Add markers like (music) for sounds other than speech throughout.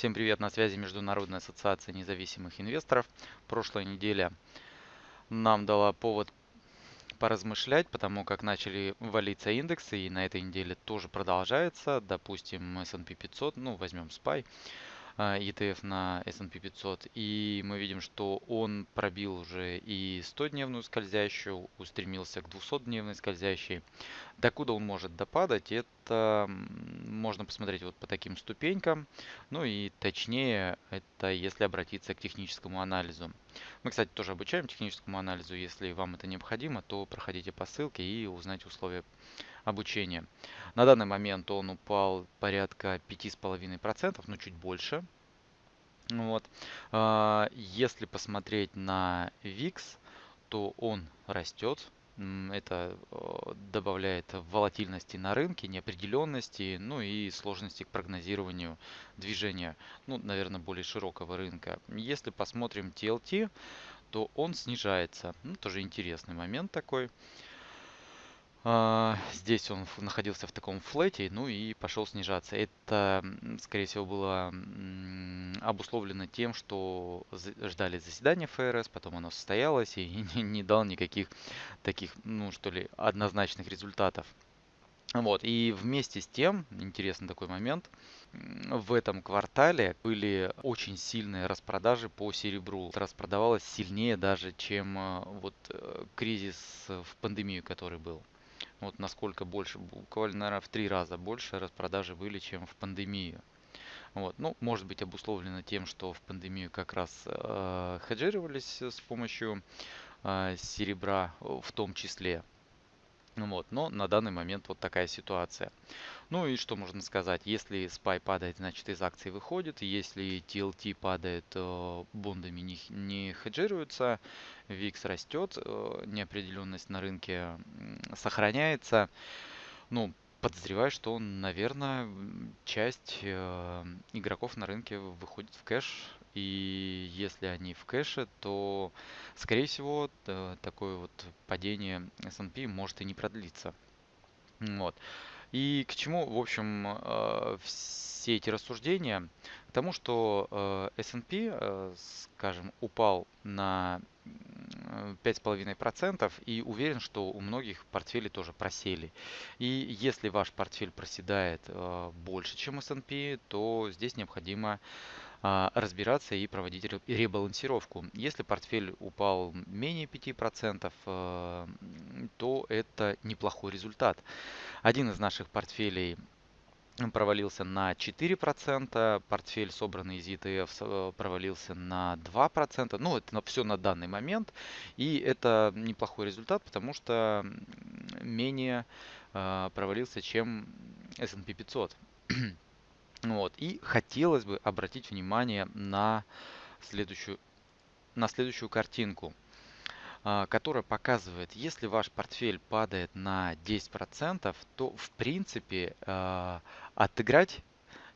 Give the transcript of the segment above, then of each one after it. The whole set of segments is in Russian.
Всем привет, на связи Международная ассоциация независимых инвесторов. Прошлая неделя нам дала повод поразмышлять, потому как начали валиться индексы, и на этой неделе тоже продолжается. Допустим, S&P 500, ну возьмем SPY. ETF а, на S&P 500. И мы видим, что он пробил уже и 100-дневную скользящую, устремился к 200-дневной скользящей. Докуда он может допадать, это можно посмотреть вот по таким ступенькам. Ну и точнее, это если обратиться к техническому анализу. Мы, кстати, тоже обучаем техническому анализу. Если вам это необходимо, то проходите по ссылке и узнайте условия обучения. На данный момент он упал порядка 5,5%, ну чуть больше. Вот. А, если посмотреть на VIX, то он растет. Это добавляет волатильности на рынке, неопределенности, ну и сложности к прогнозированию движения, ну, наверное, более широкого рынка. Если посмотрим TLT, то он снижается. Ну, тоже интересный момент такой. А, здесь он находился в таком флете, ну и пошел снижаться. Это, скорее всего, было обусловлено тем, что ждали заседания ФРС, потом оно состоялось и (laughs) не дал никаких таких, ну что ли, однозначных результатов. Вот, и вместе с тем, интересный такой момент, в этом квартале были очень сильные распродажи по серебру. Распродавалось сильнее даже, чем э, вот э, кризис в пандемию, который был. Вот насколько больше, буквально, наверное, в три раза больше распродажи были, чем в пандемию. Вот. Ну, может быть обусловлено тем, что в пандемию как раз э, хеджировались с помощью э, серебра в том числе. Вот, но на данный момент вот такая ситуация. Ну и что можно сказать, если SPY падает, значит из акций выходит, если TLT падает, бондами не, не хеджируются, VIX растет, э, неопределенность на рынке сохраняется. Ну, подозреваю, что, наверное, часть э, игроков на рынке выходит в кэш. И если они в кэше, то, скорее всего, такое вот падение S&P может и не продлиться. Вот. И к чему, в общем, э, все эти рассуждения? К тому, что э, S&P, э, скажем, упал на 5,5% и уверен, что у многих портфели тоже просели. И если ваш портфель проседает больше, чем S&P, то здесь необходимо а, разбираться и проводить ребалансировку. Если портфель упал менее 5%, э, то это неплохой результат. Один из наших портфелей провалился на 4%, портфель, собранный из ETF, э, провалился на 2%. Ну, это все на данный момент. И это неплохой результат, потому что менее э, провалился, чем S&P 500. (clears throat) Вот. И хотелось бы обратить внимание на следующую, на следующую картинку, которая показывает, если ваш портфель падает на 10%, то в принципе а, отыграть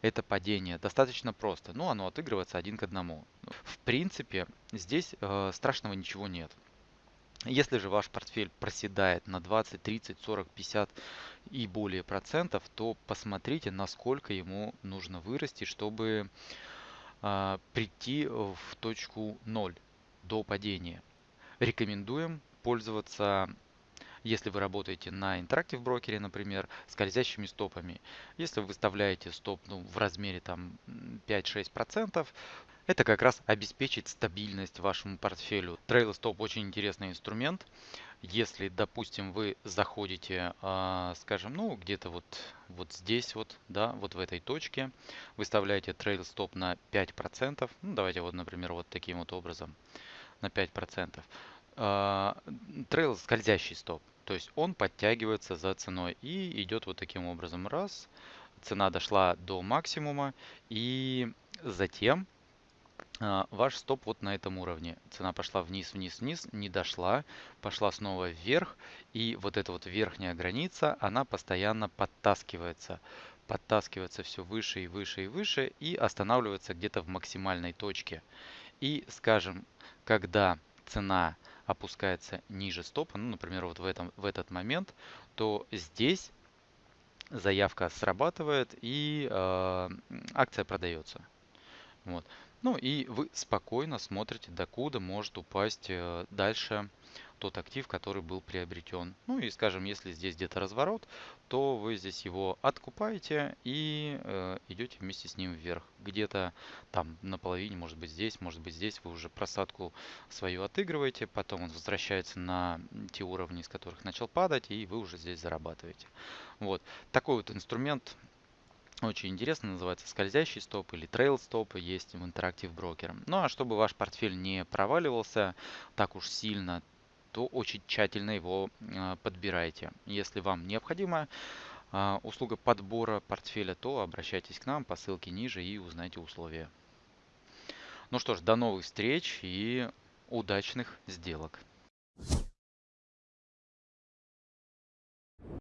это падение достаточно просто. Ну, оно отыгрывается один к одному. В принципе, здесь э, страшного ничего нет. Если же ваш портфель проседает на 20, 30, 40, 50 и более процентов, то посмотрите, насколько ему нужно вырасти, чтобы э, прийти в точку 0 до падения. Рекомендуем пользоваться если вы работаете на Interactive брокере, например, скользящими стопами. Если вы выставляете стоп ну, в размере там 5-6%, это как раз обеспечит стабильность вашему портфелю. Trail Stop очень интересный инструмент. Если, допустим, вы заходите, а, скажем, ну, где-то вот, вот здесь вот, да, вот в этой точке, выставляете Trail Stop на 5%, ну, давайте вот, например, вот таким вот образом, на 5%. А, трейл скользящий стоп, то есть он подтягивается за ценой и идет вот таким образом. Раз, цена дошла до максимума и затем а, ваш стоп вот на этом уровне. Цена пошла вниз, вниз, вниз, не дошла, пошла снова вверх. И вот эта вот верхняя граница, она постоянно подтаскивается. Подтаскивается все выше и выше и выше и останавливается где-то в максимальной точке. И, скажем, когда цена опускается ниже стопа, ну, например, вот в, этом, в этот момент, то здесь заявка срабатывает и э, акция продается. Вот. Ну и вы спокойно смотрите, докуда может упасть э, дальше тот актив, который был приобретен. Ну и, скажем, если здесь где-то разворот, то вы здесь его откупаете и э, идете вместе с ним вверх. Где-то там на половине, может быть здесь, может быть здесь вы уже просадку свою отыгрываете, потом он возвращается на те уровни, с которых начал падать, и вы уже здесь зарабатываете. Вот. Такой вот инструмент очень интересно, называется скользящий стоп или трейл стоп, есть в Interactive Broker. Ну а чтобы ваш портфель не проваливался так уж сильно, то очень тщательно его а, подбирайте. Если вам необходима а, услуга подбора портфеля, то обращайтесь к нам по ссылке ниже и узнайте условия. Ну что ж, до новых встреч и удачных сделок.